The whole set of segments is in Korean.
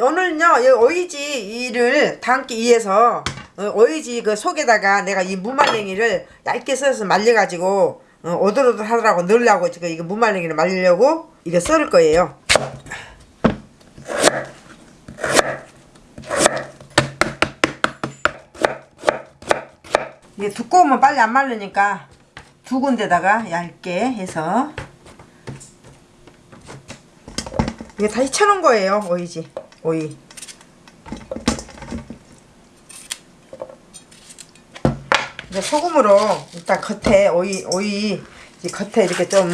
오늘은요 이 오이지를 담기 위해서 어, 오이지 그 속에다가 내가 이 무말랭이를 얇게 썰어서 말려가지고 어, 오돌오돌 하더라고 넣으려고 지금 이거 무말랭이를 말리려고 이거 썰을 거예요. 이게 두꺼우면 빨리 안 말르니까 두 군데다가 얇게 해서. 이게 다시 쳐놓은 거예요 오이지 오이. 이제 소금으로 일단 겉에 오이 오이 이 겉에 이렇게 좀.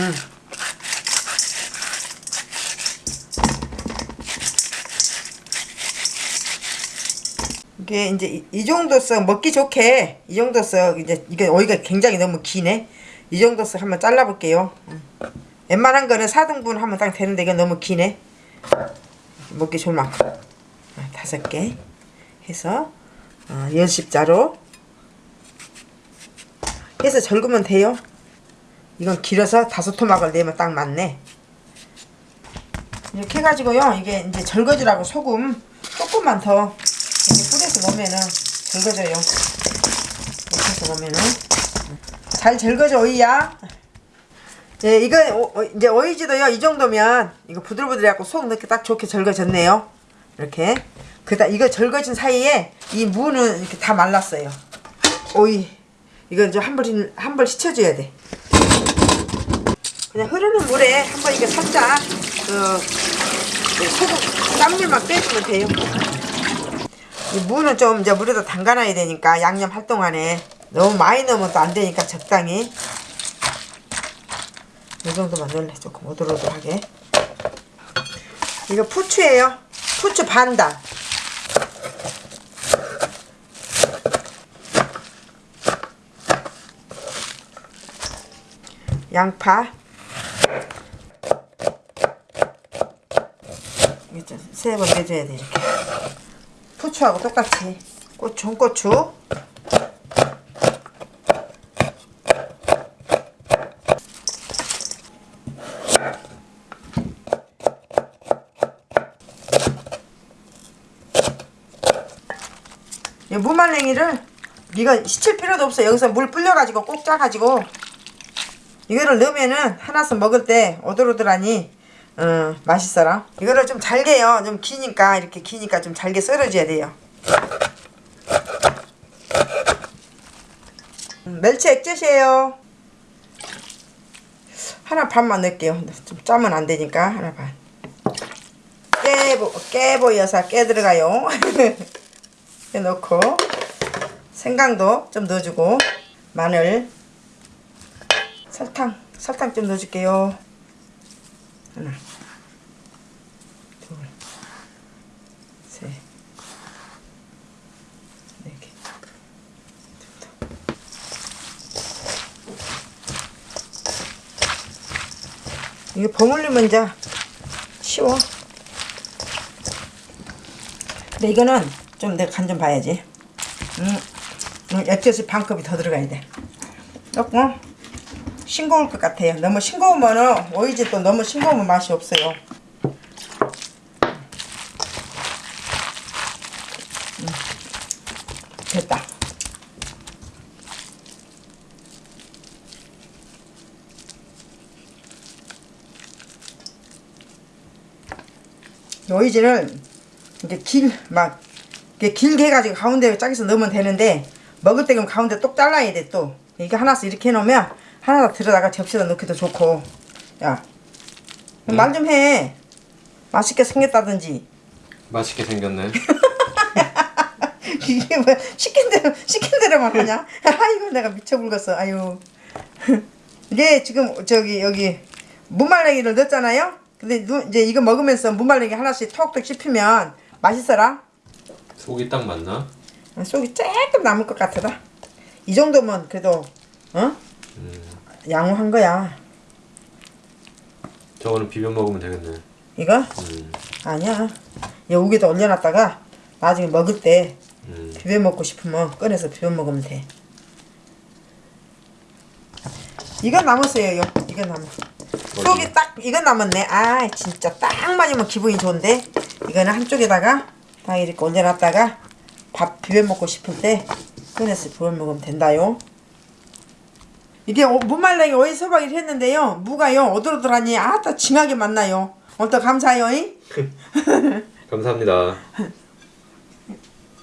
이게 이제 이, 이 정도서 먹기 좋게 이 정도서 이제 이게 오이가 굉장히 너무 기네. 이 정도서 한번 잘라볼게요. 음. 웬만한 거는 4등분 하면 딱 되는데 이건 너무 기네 먹기 좋을 만큼 아, 다섯 개 해서 어, 연십자로. 해서 절구면 돼요. 이건 길어서 다섯 토막을 내면 딱 맞네. 이렇게 해가지고요 이게 이제 절거지라고 소금 조금만 더 이렇게 뿌려서 넣으면은 절거져요. 이렇게 해서 넣으면은. 잘 절거져 오이야 예, 이거 오, 어, 이제 오이지도요 이 정도면 이거 부들부들해갖고 속 넣기 딱 좋게 절거졌네요. 이렇게. 그다 이거 절거진 사이에 이 무는 이렇게 다 말랐어요. 오이 이건 좀 한벌 한벌 씻혀줘야 돼. 그냥 흐르는 물에 한번 이게 살짝 그, 그 소금 땀물만 빼주면 돼요. 이 무는 좀 이제 물에다 담가놔야 되니까 양념 할 동안에 너무 많이 넣으면 또 안 되니까 적당히 이 정도만 넣을래 조금 오돌오돌하게. 이거 부추예요. 부추 반단 양파. 세번 내줘야 돼 이렇게. 부추하고 똑같이. 고추 홍고추 무말랭이를 이거 시칠 필요도 없어. 여기서 물 불려가지고 꼭 짜가지고. 이거를 넣으면은 하나씩 먹을 때 오돌오돌하니 어, 맛있어라. 이거를 좀 잘게요. 좀 기니까 이렇게 기니까 좀 잘게 썰어줘야 돼요. 음, 멸치 액젓이에요. 하나 반만 넣을게요. 좀 짜면 안 되니까 하나 반. 깨보, 깨보여서 깨 들어가요 넣고 생강도 좀 넣어주고 마늘 설탕 설탕 좀 넣어줄게요. 하나 둘셋네개. 이게 버무리면 이제 쉬워. 근데 이거는 좀 내가 간 좀 봐야지. 음, 음, 액젓이 반컵이 더 들어가야 돼. 조금 싱거울 것 같아요. 너무 싱거우면 오이지 또 너무 싱거우면 맛이 없어요. 음, 됐다. 오이지를 이제 길 막 길게 해가지고 가운데 짜게서 넣으면 되는데 먹을 때 그럼 가운데 똑 잘라야 돼 또. 이게 하나씩 이렇게 해놓으면 하나 들어다가 접시에다 넣기도 좋고. 야. 말 좀 해. 맛있게 생겼다든지. 맛있게 생겼네. 이게 뭐 시킨 대로 시킨 대로만 하냐? 아이고 내가 미쳐 불겠어. 아유. 이게 지금 저기 여기 무말랭이를 넣었잖아요? 근데 누, 이제 이거 먹으면서 무말랭이 하나씩 톡톡 씹히면 맛있어라 속이 딱 맞나? 속이 조금 남을 것 같더라 이 정도면 그래도 어? 음, 양호한 거야 저거는 비벼 먹으면 되겠네. 이거? 음, 아니야 여기다 올려놨다가 나중에 먹을 때 음. 비벼 먹고 싶으면 꺼내서 비벼 먹으면 돼 이건 남았어요 요. 이건 남았어 속이 딱 이건 남았네 아 진짜 딱 맞으면 기분이 좋은데 이거는 한쪽에다가 딱 이렇게 얹어놨다가 밥 비벼 먹고 싶을 때 꺼내서 비벼 먹으면 된다요. 이게 어- 무말랭이 오이 소박이를 했는데요. 무가요 오돌오돌하니 아따 징하게 맛나요. 오늘 또 감사해요. 잉? 감사합니다.